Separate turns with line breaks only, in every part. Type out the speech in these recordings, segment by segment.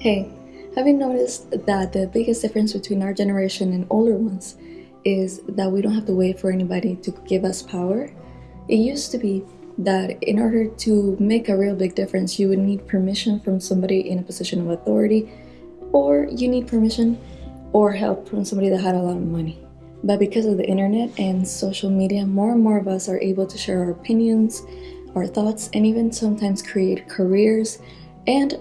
Hey, have you noticed that the biggest difference between our generation and older ones is that we don't have to wait for anybody to give us power? It used to be that in order to make a real big difference, you would need permission from somebody in a position of authority, or you need permission or help from somebody that had a lot of money. But because of the internet and social media, more and more of us are able to share our opinions, our thoughts, and even sometimes create careers and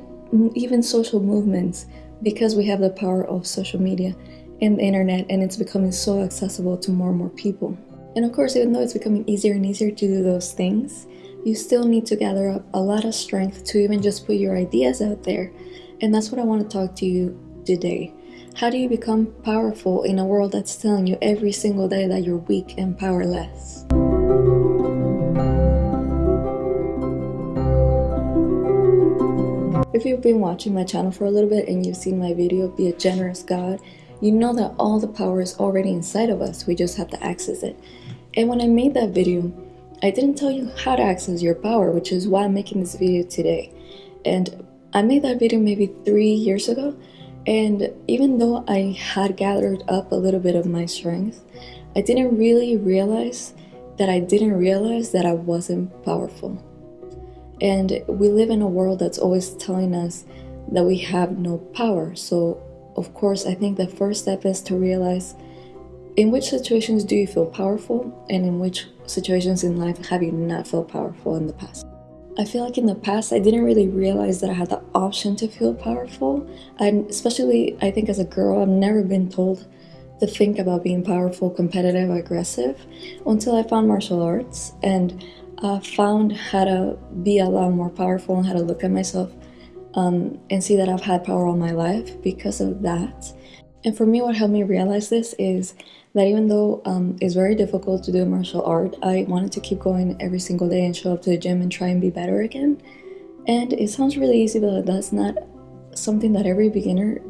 even social movements because we have the power of social media and the internet and it's becoming so accessible to more and more people. And of course, even though it's becoming easier and easier to do those things, you still need to gather up a lot of strength to even just put your ideas out there. And that's what I want to talk to you today. How do you become powerful in a world that's telling you every single day that you're weak and powerless? If you've been watching my channel for a little bit and you've seen my video, Be a Generous God, you know that all the power is already inside of us, we just have to access it. And when I made that video, I didn't tell you how to access your power, which is why I'm making this video today. And I made that video maybe three years ago, and even though I had gathered up a little bit of my strength, I didn't really realize that I didn't realize that I wasn't powerful. And we live in a world that's always telling us that we have no power. So, of course, I think the first step is to realize in which situations do you feel powerful and in which situations in life have you not felt powerful in the past. I feel like in the past I didn't really realize that I had the option to feel powerful. And especially I think as a girl I've never been told to think about being powerful, competitive, aggressive until I found martial arts and uh, found how to be a lot more powerful and how to look at myself um, and see that I've had power all my life because of that. And for me, what helped me realize this is that even though um, it's very difficult to do martial art, I wanted to keep going every single day and show up to the gym and try and be better again. And it sounds really easy, but that's not something that every beginner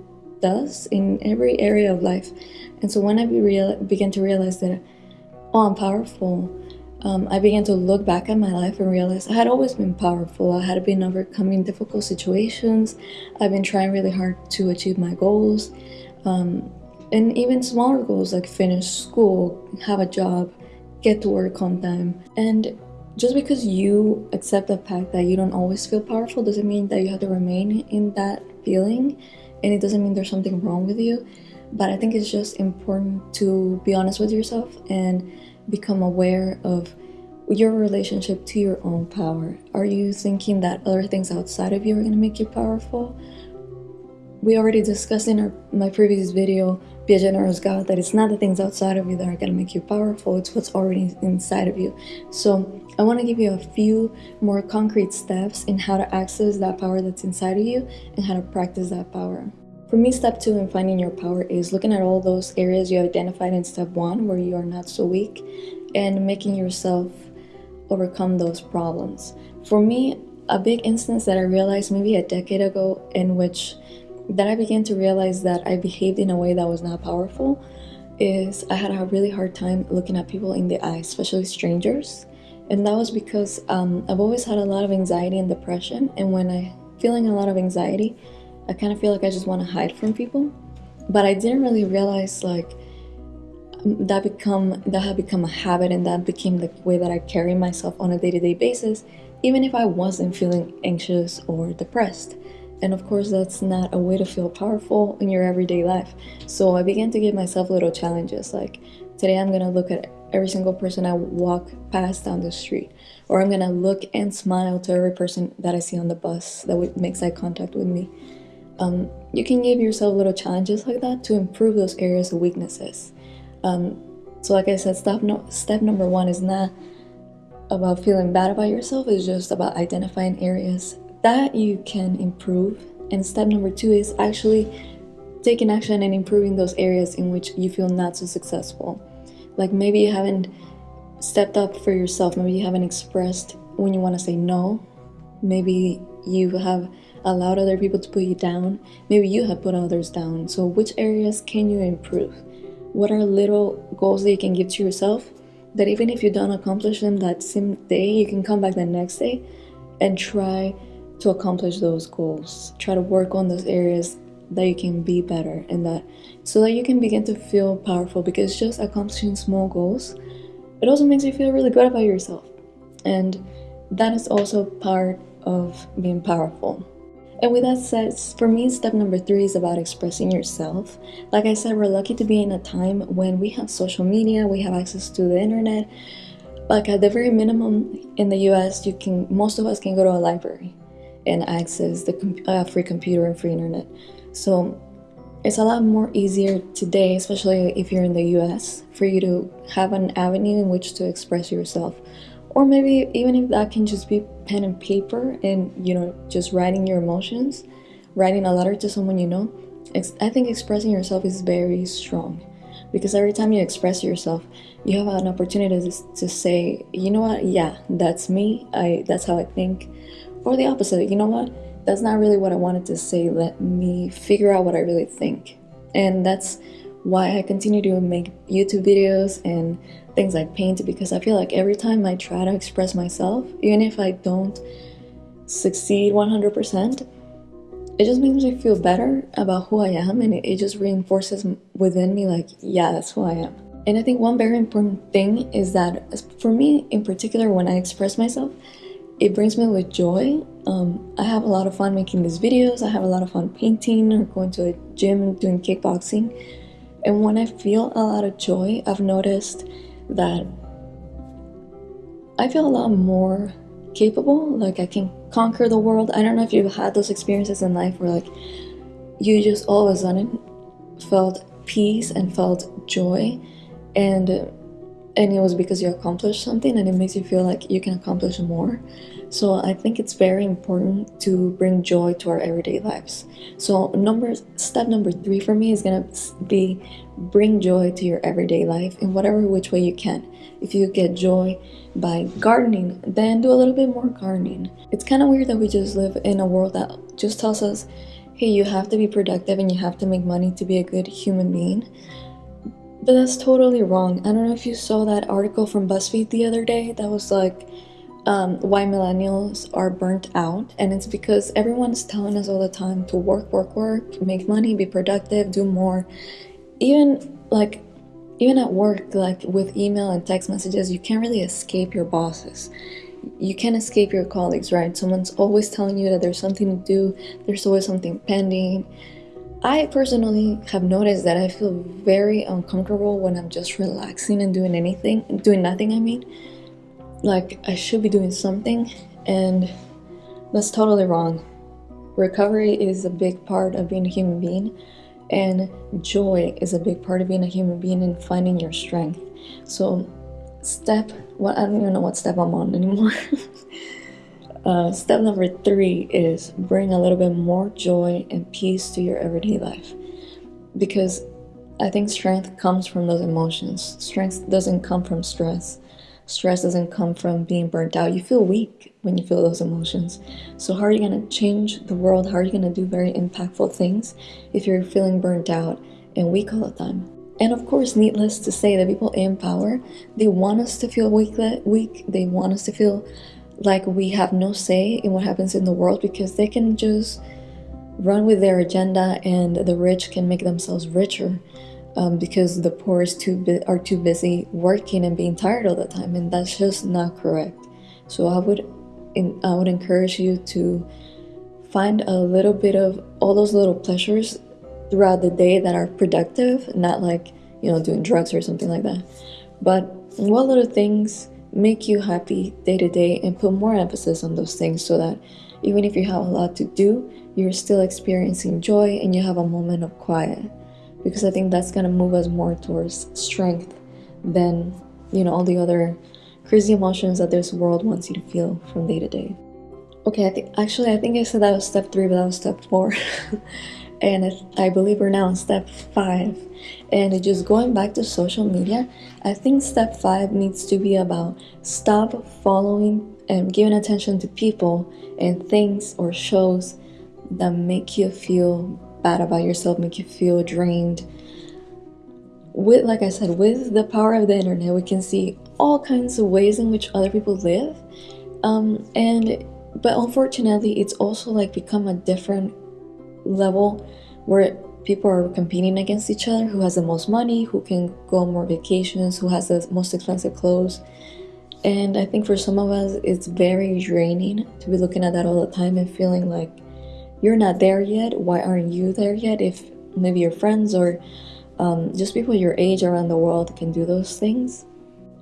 does in every area of life. And so when I be began to realize that, oh, I'm powerful, um, I began to look back at my life and realize I had always been powerful. I had been overcoming difficult situations. I've been trying really hard to achieve my goals. Um, and even smaller goals like finish school, have a job, get to work on time. And just because you accept the fact that you don't always feel powerful doesn't mean that you have to remain in that feeling. And it doesn't mean there's something wrong with you. But I think it's just important to be honest with yourself and become aware of your relationship to your own power. Are you thinking that other things outside of you are going to make you powerful? We already discussed in our, my previous video, Be a Generous God, that it's not the things outside of you that are going to make you powerful, it's what's already inside of you. So I want to give you a few more concrete steps in how to access that power that's inside of you and how to practice that power. For me, step two in finding your power is looking at all those areas you identified in step one where you are not so weak and making yourself overcome those problems. For me, a big instance that I realized maybe a decade ago in which that I began to realize that I behaved in a way that was not powerful is I had a really hard time looking at people in the eye, especially strangers. And that was because um, I've always had a lot of anxiety and depression. And when I feeling a lot of anxiety, I kind of feel like I just want to hide from people. But I didn't really realize like um, that become that had become a habit and that became the way that I carry myself on a day-to-day basis, even if I wasn't feeling anxious or depressed. And of course, that's not a way to feel powerful in your everyday life. So I began to give myself little challenges like today I'm gonna look at every single person I walk past down the street, or I'm gonna look and smile to every person that I see on the bus that makes eye contact with me um, you can give yourself little challenges like that to improve those areas of weaknesses. Um, so like I said, step, no step number one is not about feeling bad about yourself, it's just about identifying areas that you can improve. And step number two is actually taking action and improving those areas in which you feel not so successful. Like maybe you haven't stepped up for yourself, maybe you haven't expressed when you want to say no, maybe you have allowed other people to put you down. Maybe you have put others down. So, which areas can you improve? What are little goals that you can give to yourself that even if you don't accomplish them that same day, you can come back the next day and try to accomplish those goals. Try to work on those areas that you can be better and that so that you can begin to feel powerful because just accomplishing small goals it also makes you feel really good about yourself and that is also part of being powerful and with that said for me step number three is about expressing yourself. Like i said we're lucky to be in a time when we have social media we have access to the internet. Like at the very minimum in the us you can most of us can go to a library and access the uh, free computer and free internet. So it's a lot more easier today, especially if you're in the US, for you to have an avenue in which to express yourself. Or maybe even if that can just be pen and paper and, you know, just writing your emotions, writing a letter to someone you know. I think expressing yourself is very strong because every time you express yourself, you have an opportunity to, to say, you know what, yeah, that's me, I that's how I think. Or the opposite, you know what, that's not really what I wanted to say. Let me figure out what I really think. And that's why I continue to make YouTube videos and things like paint because I feel like every time I try to express myself, even if I don't succeed 100%, it just makes me feel better about who I am and it just reinforces within me, like, yeah, that's who I am. And I think one very important thing is that for me in particular, when I express myself, it brings me with joy. Um, I have a lot of fun making these videos. I have a lot of fun painting or going to a gym doing kickboxing. And when I feel a lot of joy, I've noticed that I feel a lot more capable. Like I can conquer the world. I don't know if you've had those experiences in life where like you just all of a sudden felt peace and felt joy and and it was because you accomplished something and it makes you feel like you can accomplish more. So I think it's very important to bring joy to our everyday lives. So number step number 3 for me is to be bring joy to your everyday life in whatever which way you can. If you get joy by gardening, then do a little bit more gardening. It's kind of weird that we just live in a world that just tells us, "Hey, you have to be productive and you have to make money to be a good human being." But that's totally wrong. I don't know if you saw that article from BuzzFeed the other day that was like um, why millennials are burnt out. And it's because everyone is telling us all the time to work, work, work, make money, be productive, do more. Even like, even at work, like with email and text messages, you can't really escape your bosses you can't escape your colleagues, right? Someone's always telling you that there's something to do, there's always something pending. I personally have noticed that I feel very uncomfortable when I'm just relaxing and doing anything, doing nothing, I mean. Like, I should be doing something, and that's totally wrong. Recovery is a big part of being a human being, and joy is a big part of being a human being and finding your strength. So, step what I don't even know what step I'm on anymore. Uh, step number three is bring a little bit more joy and peace to your everyday life. Because I think strength comes from those emotions. Strength doesn't come from stress. Stress doesn't come from being burnt out. You feel weak when you feel those emotions. So, how are you going to change the world? How are you going to do very impactful things if you're feeling burnt out and weak all the time? And of course, needless to say, the people in power, they want us to feel weak. Weak. They want us to feel like we have no say in what happens in the world because they can just run with their agenda and the rich can make themselves richer um, because the poor is too are too busy working and being tired all the time and that's just not correct. So i would in, i would encourage you to find a little bit of all those little pleasures throughout the day that are productive not like you know doing drugs or something like that. But what little things make you happy day to day and put more emphasis on those things so that even if you have a lot to do, you're still experiencing joy and you have a moment of quiet. Because I think that's gonna move us more towards strength than, you know, all the other crazy emotions that this world wants you to feel from day to day. Okay, I think actually I think I said that was step three, but that was step four. and I believe we're now on step five. And just going back to social media, I think step five needs to be about stop following and giving attention to people and things or shows that make you feel bad about yourself, make you feel drained. With, like I said, with the power of the internet, we can see all kinds of ways in which other people live. Um, and but unfortunately, it's also like become a different level where people are competing against each other who has the most money, who can go on more vacations, who has the most expensive clothes. And I think for some of us, it's very draining to be looking at that all the time and feeling like you're not there yet. Why aren't you there yet? If maybe your friends or um, just people your age around the world can do those things.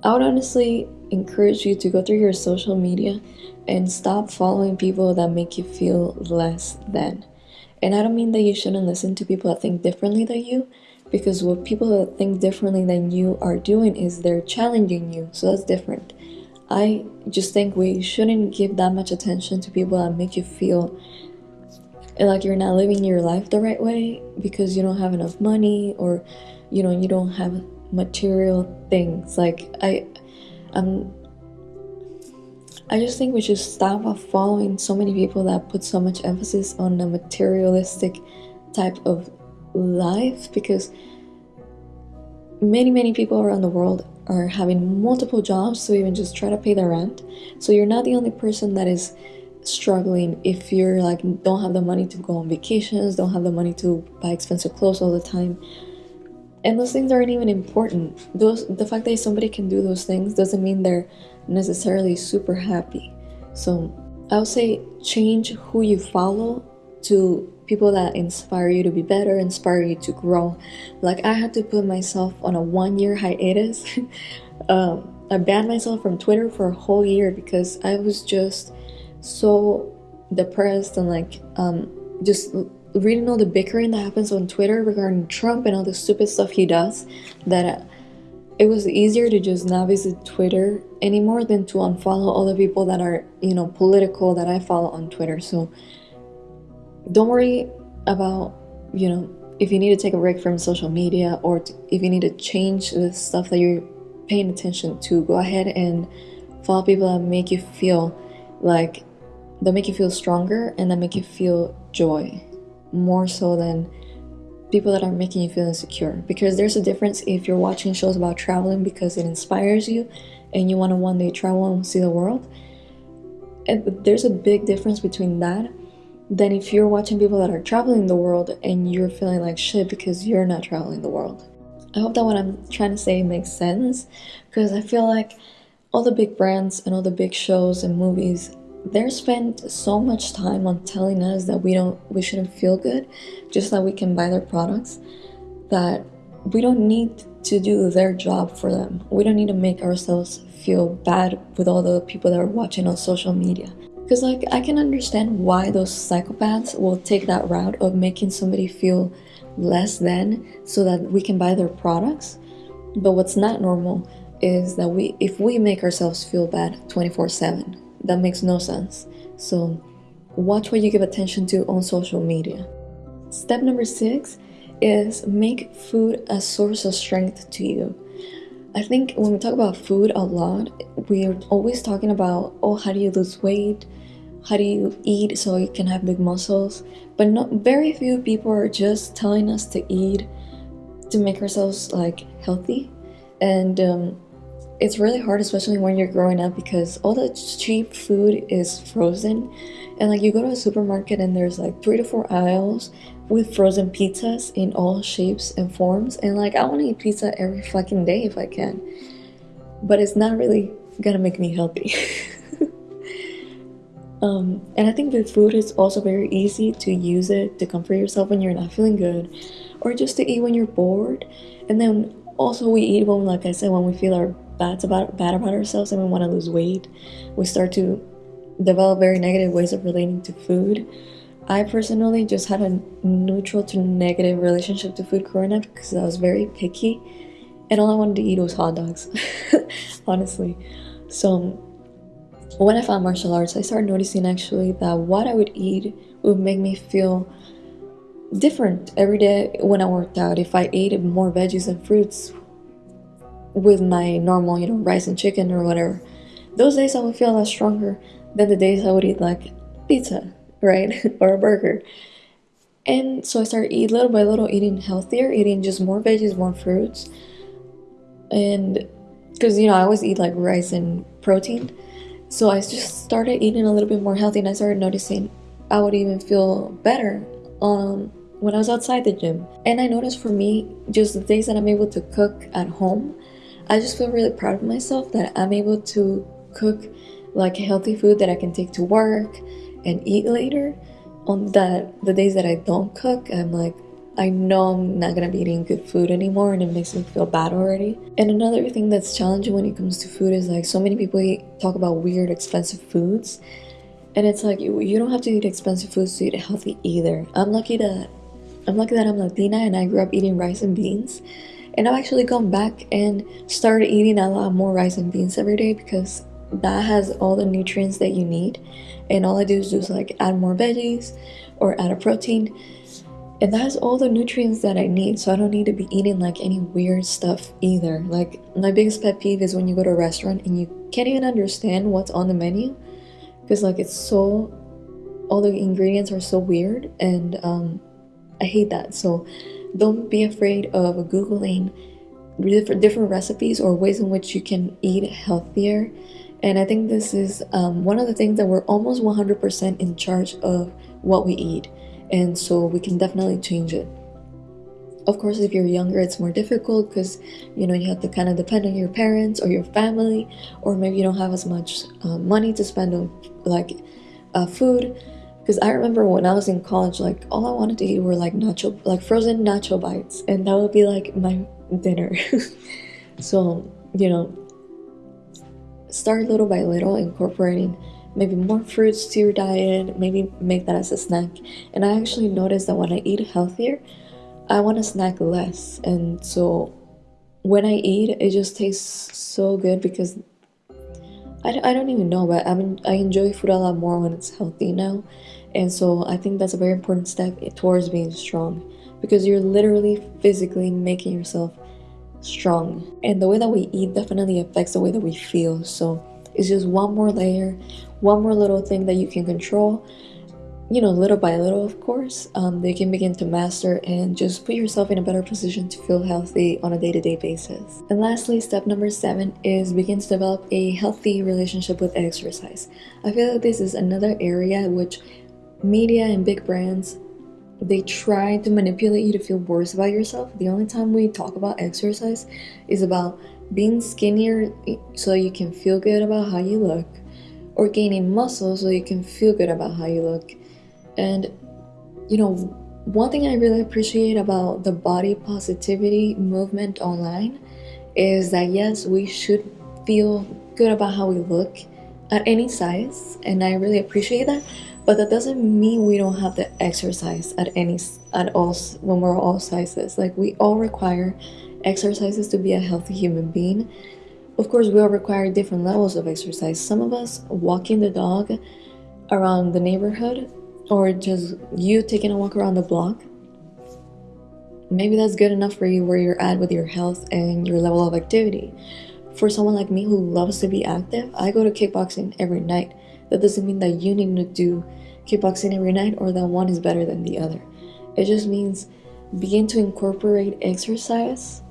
I would honestly encourage you to go through your social media and stop following people that make you feel less than. And I don't mean that you shouldn't listen to people that think differently than you, because what people that think differently than you are doing is they're challenging you, so that's different. I just think we shouldn't give that much attention to people that make you feel like you're not living your life the right way because you don't have enough money or you know you don't have material things like i um i just think we should stop following so many people that put so much emphasis on a materialistic type of life because many many people around the world are having multiple jobs to even just try to pay their rent. So you're not the only person that is struggling if you're like don't have the money to go on vacations don't have the money to buy expensive clothes all the time. And those things aren't even important. Those the fact that somebody can do those things doesn't mean they're necessarily super happy. So i would say change who you follow to people that inspire you to be better inspire you to grow. Like i had to put myself on a one year hiatus. Um, i banned myself from twitter for a whole year because i was just so depressed and like um, just reading all the bickering that happens on Twitter regarding Trump and all the stupid stuff he does that uh, it was easier to just not visit Twitter anymore than to unfollow all the people that are, you know, political that I follow on Twitter. So don't worry about, you know, if you need to take a break from social media or if you need to change the stuff that you're paying attention to, go ahead and follow people that make you feel like that make you feel stronger and that make you feel joy more so than people that are making you feel insecure. Because there's a difference if you're watching shows about traveling because it inspires you and you want to one day travel and see the world. And there's a big difference between that than if you're watching people that are traveling the world and you're feeling like shit because you're not traveling the world. I hope that what i'm trying to say makes sense because i feel like all the big brands and all the big shows and movies they spend so much time on telling us that we don't we shouldn't feel good just that we can buy their products that we don't need to do their job for them. We don't need to make ourselves feel bad with all the people that are watching on social media. Because like i can understand why those psychopaths will take that route of making somebody feel less than so that we can buy their products. But what's not normal is that we if we make ourselves feel bad 24 7 that makes no sense. So, watch what you give attention to on social media. Step number six is make food a source of strength to you. I think when we talk about food a lot, we're always talking about, oh, how do you lose weight? How do you eat so you can have big muscles? But not very few people are just telling us to eat to make ourselves like healthy. And um, it's really hard especially when you're growing up because all the cheap food is frozen. And like you go to a supermarket and there's like three to four aisles with frozen pizzas in all shapes and forms. And like i want to eat pizza every fucking day if i can. But it's not really gonna make me healthy. Um, and i think with food it's also very easy to use it to comfort yourself when you're not feeling good or just to eat when you're bored. And then also we eat when like i said when we feel our bad about bad about ourselves and we want to lose weight, we start to develop very negative ways of relating to food. I personally just had a neutral to negative relationship to food growing up because I was very picky and all I wanted to eat was hot dogs, honestly. So when I found martial arts, I started noticing actually that what I would eat would make me feel different every day when I worked out. If I ate more veggies and fruits, with my normal, you know, rice and chicken or whatever, those days I would feel a lot stronger than the days I would eat like pizza, right? or a burger. And so I started eat little by little eating healthier, eating just more veggies, more fruits. And because you know, I always eat like rice and protein. So I just started eating a little bit more healthy and I started noticing I would even feel better um, when I was outside the gym. And I noticed for me, just the days that I'm able to cook at home, I just feel really proud of myself that I'm able to cook like healthy food that I can take to work and eat later. On that the days that I don't cook, I'm like, I know I'm not gonna be eating good food anymore and it makes me feel bad already. And another thing that's challenging when it comes to food is like so many people eat, talk about weird expensive foods. And it's like you, you don't have to eat expensive foods to eat healthy either. I'm lucky that I'm lucky that I'm Latina and I grew up eating rice and beans. And I've actually gone back and started eating a lot more rice and beans every day because that has all the nutrients that you need. And all I do is just like add more veggies or add a protein and that has all the nutrients that I need, so I don't need to be eating like any weird stuff either. Like, my biggest pet peeve is when you go to a restaurant and you can't even understand what's on the menu because, like, it's so all the ingredients are so weird, and um, I hate that. So, don't be afraid of googling different recipes or ways in which you can eat healthier. And I think this is um, one of the things that we're almost 100% in charge of what we eat and so we can definitely change it of course if you're younger it's more difficult because you know you have to kind of depend on your parents or your family or maybe you don't have as much uh, money to spend on like uh, food because i remember when i was in college like all i wanted to eat were like nacho like frozen nacho bites and that would be like my dinner so you know start little by little incorporating maybe more fruits to your diet, maybe make that as a snack. And I actually noticed that when I eat healthier, I want to snack less. And so when I eat, it just tastes so good because I, I don't even know, but I mean, I enjoy food a lot more when it's healthy now. And so I think that's a very important step towards being strong because you're literally physically making yourself strong. And the way that we eat definitely affects the way that we feel. So it's just one more layer, one more little thing that you can control you know little by little of course um, they can begin to master and just put yourself in a better position to feel healthy on a day-to-day basis and lastly step number seven is begin to develop a healthy relationship with exercise i feel like this is another area which media and big brands they try to manipulate you to feel worse about yourself the only time we talk about exercise is about being skinnier so you can feel good about how you look or gaining muscle so you can feel good about how you look. And you know, one thing I really appreciate about the body positivity movement online is that yes, we should feel good about how we look at any size, and I really appreciate that. But that doesn't mean we don't have to exercise at any at all when we're all sizes. Like we all require exercises to be a healthy human being of course, we all require different levels of exercise. Some of us walking the dog around the neighborhood, or just you taking a walk around the block. Maybe that's good enough for you where you're at with your health and your level of activity. For someone like me who loves to be active, I go to kickboxing every night. That doesn't mean that you need to do kickboxing every night or that one is better than the other. It just means begin to incorporate exercise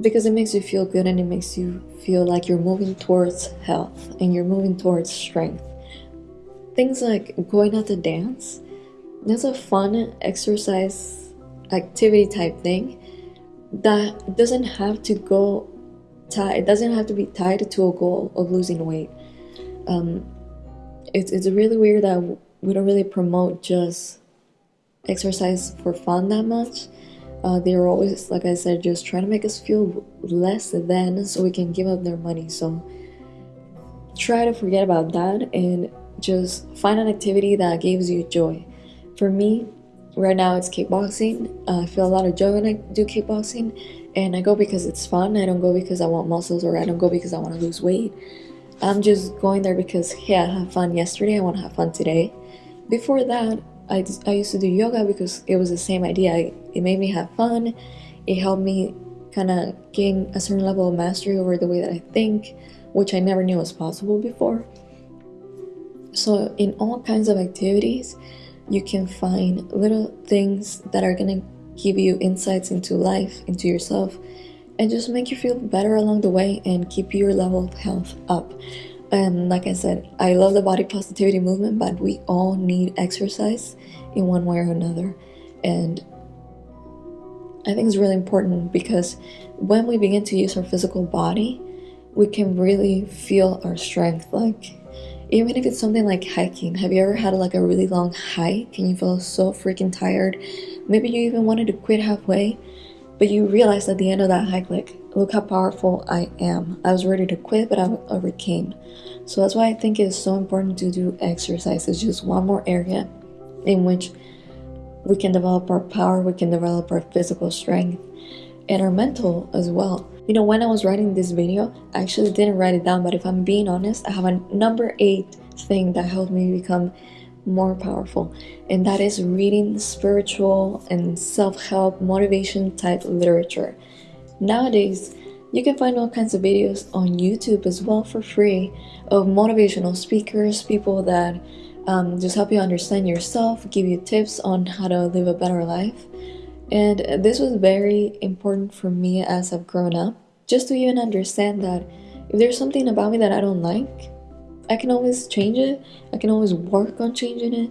because it makes you feel good and it makes you feel like you're moving towards health and you're moving towards strength. Things like going out to dance, that's a fun exercise activity type thing that doesn't have to go tied, it doesn't have to be tied to a goal of losing weight. Um, it's, it's really weird that we don't really promote just exercise for fun that much uh, they're always, like I said, just trying to make us feel less than so we can give up their money. So try to forget about that and just find an activity that gives you joy. For me, right now it's kickboxing. Uh, I feel a lot of joy when I do kickboxing, and I go because it's fun. I don't go because I want muscles or I don't go because I want to lose weight. I'm just going there because, yeah, I had fun yesterday, I want to have fun today. Before that, I, I used to do yoga because it was the same idea. It made me have fun. It helped me kind of gain a certain level of mastery over the way that I think, which I never knew was possible before. So, in all kinds of activities, you can find little things that are going to give you insights into life, into yourself, and just make you feel better along the way and keep your level of health up. And like I said, I love the body positivity movement, but we all need exercise in one way or another. And I think it's really important because when we begin to use our physical body, we can really feel our strength. Like, even if it's something like hiking, have you ever had like a really long hike and you feel so freaking tired? Maybe you even wanted to quit halfway, but you realize at the end of that hike, like, look how powerful I am. I was ready to quit, but I overcame. So that's why I think it's so important to do exercise. It's just one more area in which we can develop our power, we can develop our physical strength, and our mental as well. You know, when I was writing this video, I actually didn't write it down, but if I'm being honest, I have a number eight thing that helped me become more powerful, and that is reading spiritual and self help motivation type literature. Nowadays, you can find all kinds of videos on YouTube as well for free of motivational speakers, people that um, just help you understand yourself, give you tips on how to live a better life. And this was very important for me as I've grown up, just to even understand that if there's something about me that I don't like, I can always change it. I can always work on changing it.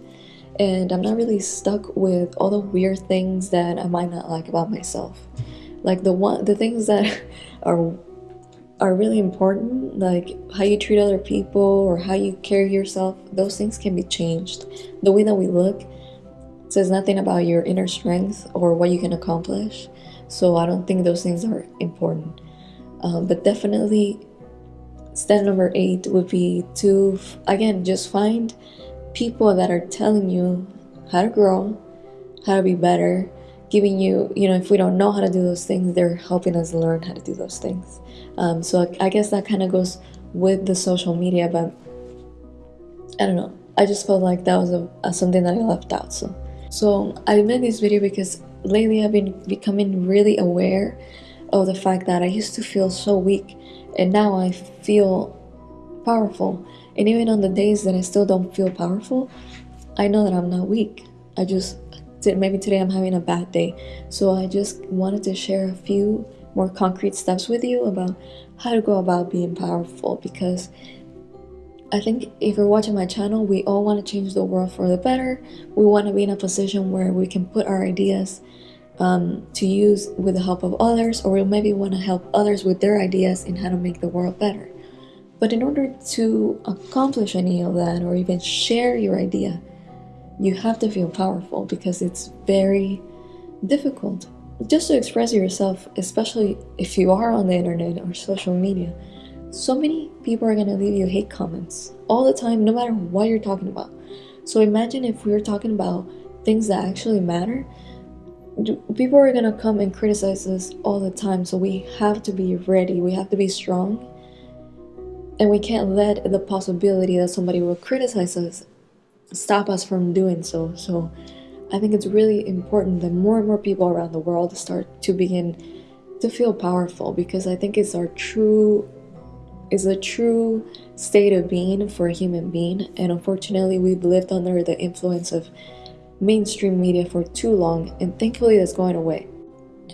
And I'm not really stuck with all the weird things that I might not like about myself. Like the one the things that are are really important, like how you treat other people or how you carry yourself, those things can be changed. The way that we look says nothing about your inner strength or what you can accomplish. So I don't think those things are important. Um, but definitely, step number eight would be to, again, just find people that are telling you how to grow, how to be better, giving you, you know, if we don't know how to do those things, they're helping us learn how to do those things. Um, so I guess that kind of goes with the social media, but I don't know. I just felt like that was a, a something that I left out. So, so I made this video because lately I've been becoming really aware of the fact that I used to feel so weak, and now I feel powerful. And even on the days that I still don't feel powerful, I know that I'm not weak. I just maybe today I'm having a bad day. So I just wanted to share a few more concrete steps with you about how to go about being powerful because I think if you're watching my channel, we all want to change the world for the better. We want to be in a position where we can put our ideas um, to use with the help of others, or you maybe want to help others with their ideas in how to make the world better. But in order to accomplish any of that, or even share your idea, you have to feel powerful because it's very difficult just to express yourself, especially if you are on the internet or social media. So many people are going to leave you hate comments all the time, no matter what you're talking about. So imagine if we were talking about things that actually matter. People are going to come and criticize us all the time. So we have to be ready, we have to be strong. And we can't let the possibility that somebody will criticize us stop us from doing so. So I think it's really important that more and more people around the world start to begin to feel powerful because I think it's our true is a true state of being for a human being and unfortunately we've lived under the influence of mainstream media for too long and thankfully that's going away.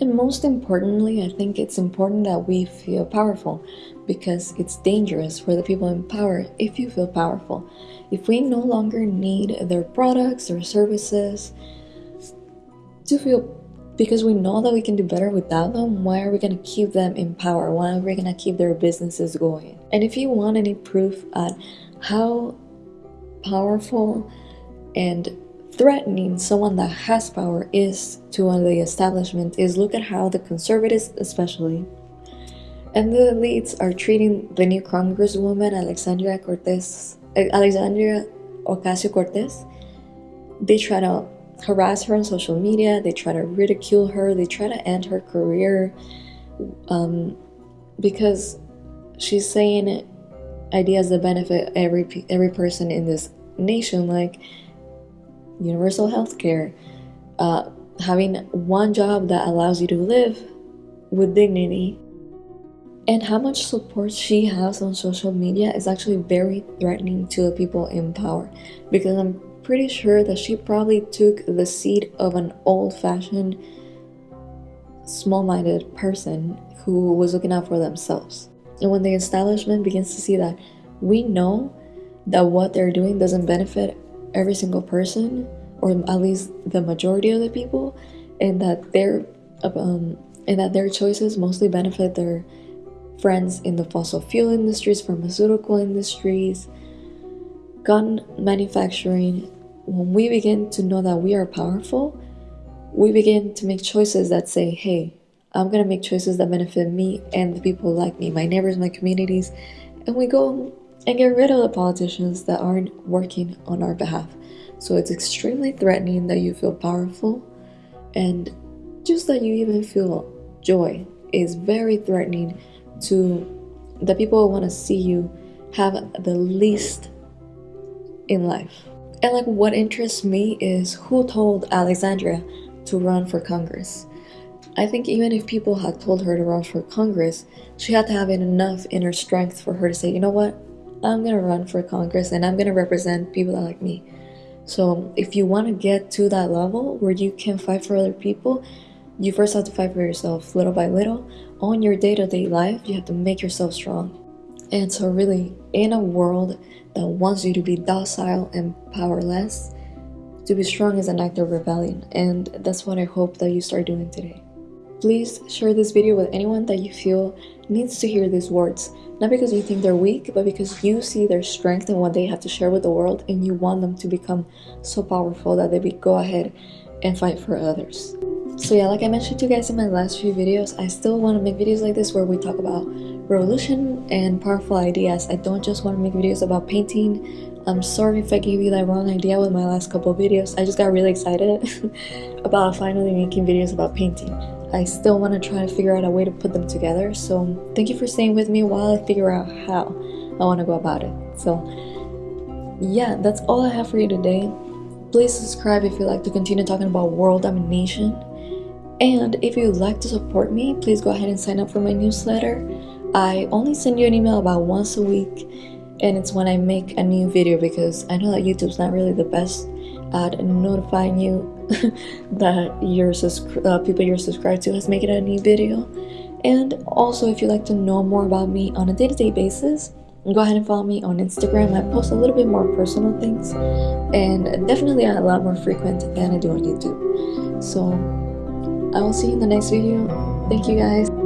And most importantly, I think it's important that we feel powerful because it's dangerous for the people in power if you feel powerful. If we no longer need their products or services to feel because we know that we can do better without them, why are we going to keep them in power? Why are we going to keep their businesses going? And if you want any proof at how powerful and threatening someone that has power is to the establishment is look at how the conservatives especially and the elites are treating the new congresswoman Alexandria Cortez Alexandria Ocasio-Cortez. They try to harass her on social media they try to ridicule her they try to end her career um, because she's saying ideas that benefit every every person in this nation like universal health care, uh, having one job that allows you to live with dignity. And how much support she has on social media is actually very threatening to the people in power because I'm pretty sure that she probably took the seat of an old fashioned, small minded person who was looking out for themselves. And when the establishment begins to see that we know that what they're doing doesn't benefit every single person or at least the majority of the people and that their um, and that their choices mostly benefit their friends in the fossil fuel industries pharmaceutical industries gun manufacturing. When we begin to know that we are powerful we begin to make choices that say hey i'm going to make choices that benefit me and the people like me my neighbors my communities and we go and get rid of the politicians that aren't working on our behalf. So it's extremely threatening that you feel powerful and just that you even feel joy is very threatening to the people who want to see you have the least in life. And like what interests me is who told Alexandria to run for Congress. I think even if people had told her to run for Congress, she had to have enough inner strength for her to say, you know what, I'm gonna run for Congress and I'm gonna represent people that like me. So if you want to get to that level where you can fight for other people, you first have to fight for yourself little by little. On your day-to-day life, you have to make yourself strong. And so really, in a world that wants you to be docile and powerless, to be strong is an act of rebellion. And that's what I hope that you start doing today. Please share this video with anyone that you feel needs to hear these words. Not because you think they're weak, but because you see their strength in what they have to share with the world and you want them to become so powerful that they go ahead and fight for others. So yeah, like I mentioned to you guys in my last few videos, I still want to make videos like this where we talk about revolution and powerful ideas. I don't just want to make videos about painting. I'm sorry if I gave you that wrong idea with my last couple videos. I just got really excited about finally making videos about painting. I still want to try to figure out a way to put them together. So thank you for staying with me while I figure out how I want to go about it. So yeah, that's all I have for you today. Please subscribe if you'd like to continue talking about world domination. And if you'd like to support me, please go ahead and sign up for my newsletter. I only send you an email about once a week and it's when I make a new video because I know that YouTube's not really the best at notifying you that your uh, people you're subscribed to has made a new video. And also, if you'd like to know more about me on a day-to-day -day basis, go ahead and follow me on Instagram. I post a little bit more personal things and definitely a lot more frequent than I do on YouTube. So I will see you in the next video. Thank you guys.